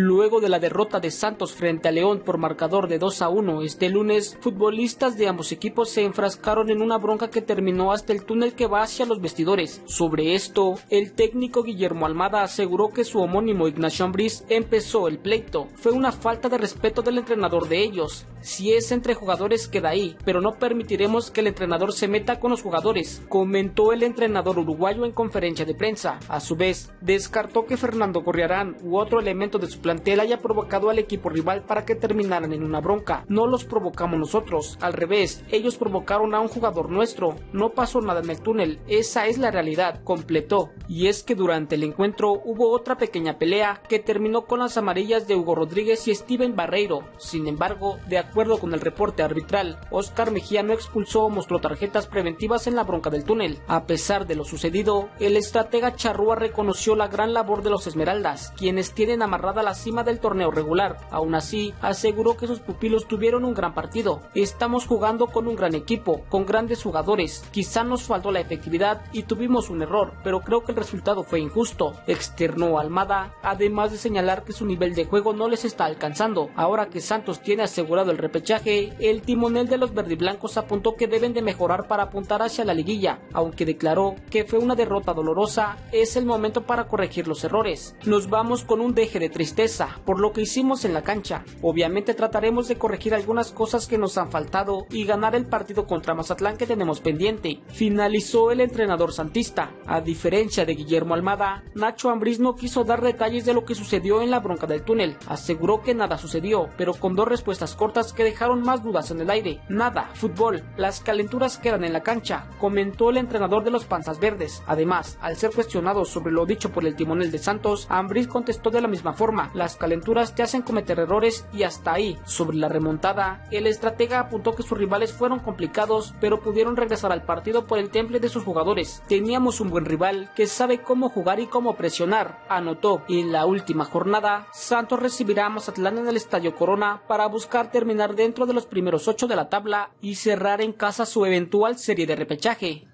Luego de la derrota de Santos frente a León por marcador de 2 a 1 este lunes, futbolistas de ambos equipos se enfrascaron en una bronca que terminó hasta el túnel que va hacia los vestidores. Sobre esto, el técnico Guillermo Almada aseguró que su homónimo Ignacio Ambriz empezó el pleito. Fue una falta de respeto del entrenador de ellos. Si es entre jugadores queda ahí, pero no permitiremos que el entrenador se meta con los jugadores, comentó el entrenador uruguayo en conferencia de prensa. A su vez, descartó que Fernando Corriarán u otro elemento de su plantel haya provocado al equipo rival para que terminaran en una bronca. No los provocamos nosotros, al revés, ellos provocaron a un jugador nuestro. No pasó nada en el túnel, esa es la realidad, completó. Y es que durante el encuentro hubo otra pequeña pelea que terminó con las amarillas de Hugo Rodríguez y Steven Barreiro. Sin embargo, de con el reporte arbitral, Oscar Mejía no expulsó o mostró tarjetas preventivas en la bronca del túnel. A pesar de lo sucedido, el estratega Charrúa reconoció la gran labor de los Esmeraldas, quienes tienen amarrada la cima del torneo regular. Aún así, aseguró que sus pupilos tuvieron un gran partido. Estamos jugando con un gran equipo, con grandes jugadores. Quizá nos faltó la efectividad y tuvimos un error, pero creo que el resultado fue injusto, externó Almada, además de señalar que su nivel de juego no les está alcanzando. Ahora que Santos tiene asegurado el repechaje, el timonel de los verdiblancos apuntó que deben de mejorar para apuntar hacia la liguilla, aunque declaró que fue una derrota dolorosa, es el momento para corregir los errores. Nos vamos con un deje de tristeza por lo que hicimos en la cancha. Obviamente trataremos de corregir algunas cosas que nos han faltado y ganar el partido contra Mazatlán que tenemos pendiente. Finalizó el entrenador santista. A diferencia de Guillermo Almada, Nacho Ambriz no quiso dar detalles de lo que sucedió en la bronca del túnel. Aseguró que nada sucedió, pero con dos respuestas cortas que dejaron más dudas en el aire. Nada, fútbol, las calenturas quedan en la cancha, comentó el entrenador de los Panzas Verdes. Además, al ser cuestionado sobre lo dicho por el timonel de Santos, Ambriz contestó de la misma forma, las calenturas te hacen cometer errores y hasta ahí. Sobre la remontada, el estratega apuntó que sus rivales fueron complicados, pero pudieron regresar al partido por el temple de sus jugadores. Teníamos un buen rival que sabe cómo jugar y cómo presionar, anotó. Y en la última jornada, Santos recibirá a Mazatlán en el Estadio Corona para buscar dentro de los primeros ocho de la tabla y cerrar en casa su eventual serie de repechaje.